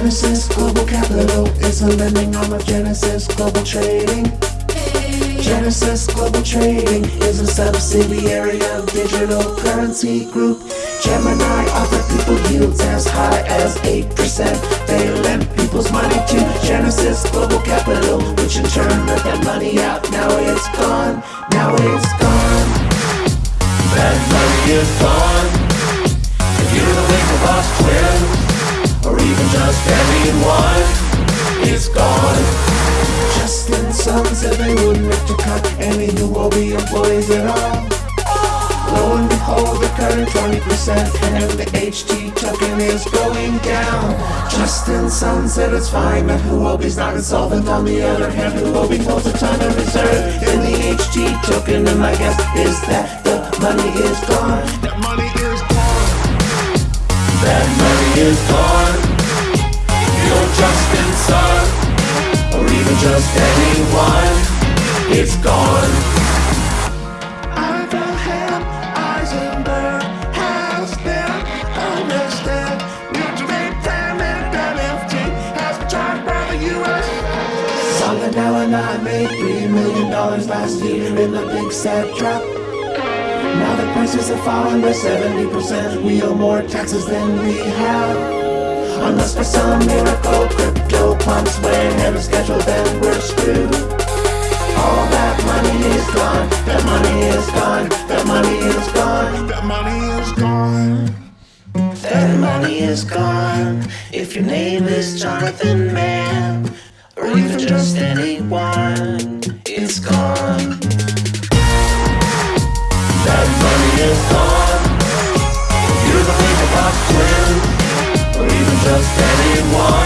Genesis Global Capital is a lending arm of Genesis Global Trading. Genesis Global Trading is a subsidiary of Digital Currency Group. Gemini offer people yields as high as 8%. They lend people's money to Genesis Global Capital, which in turn let that money out. Now it's gone, now it's gone. That money is gone. Even just anyone, it's gone. Justin Sun said they wouldn't have to cut any Huobi employees at all. Lo and behold, they're cutting 20% and the HT token is going down. Justin Sun said it's fine that Huobi's not insolvent. On the other hand, Huobi holds a ton of reserve in the HT token, and my guess is that the money is gone. That money is gone. That money is gone. Just anyone, it's gone. Abraham Eisenberg has been arrested. Mutual payment NFT has been charged by the U.S. Solidell and I made three million dollars last year in the big sad trap Now the prices have fallen by 70%. We owe more taxes than we have. Unless for some miracle crypto pumps way ahead That money is gone. That money is gone. That money is gone. That money is gone. If your name is Jonathan Mann, or even just anyone, it's gone. That money is gone. You're the Winklevoss twins, or even just anyone,